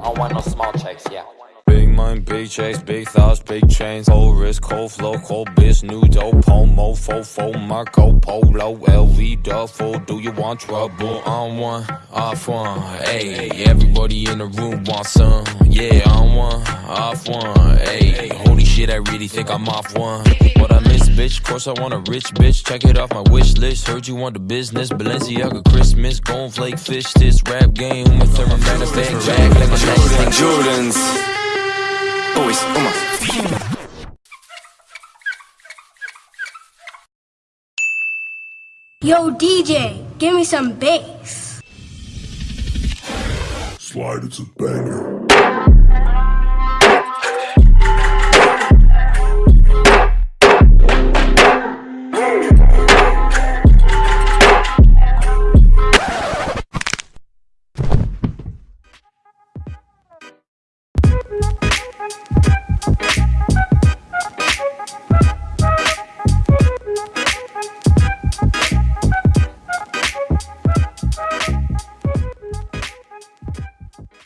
I want no small checks, yeah. Big money, big thoughts, big chains, cold wrist, cold flow, cold bitch, new dope, homo, fofo, Marco Polo, LV duffel. Do you want trouble? On one, off one, hey. Everybody in the room wants some, yeah. On one, off one, hey. Holy shit, I really think I'm off one. What I miss, bitch? Of course I want a rich bitch. Check it off my wish list. Heard you want the business, Balenciaga Christmas, flake fish. This rap game, my thermomix, bag, bag, like my Jordans. Yo, DJ, give me some bass. Slide, it's a banger.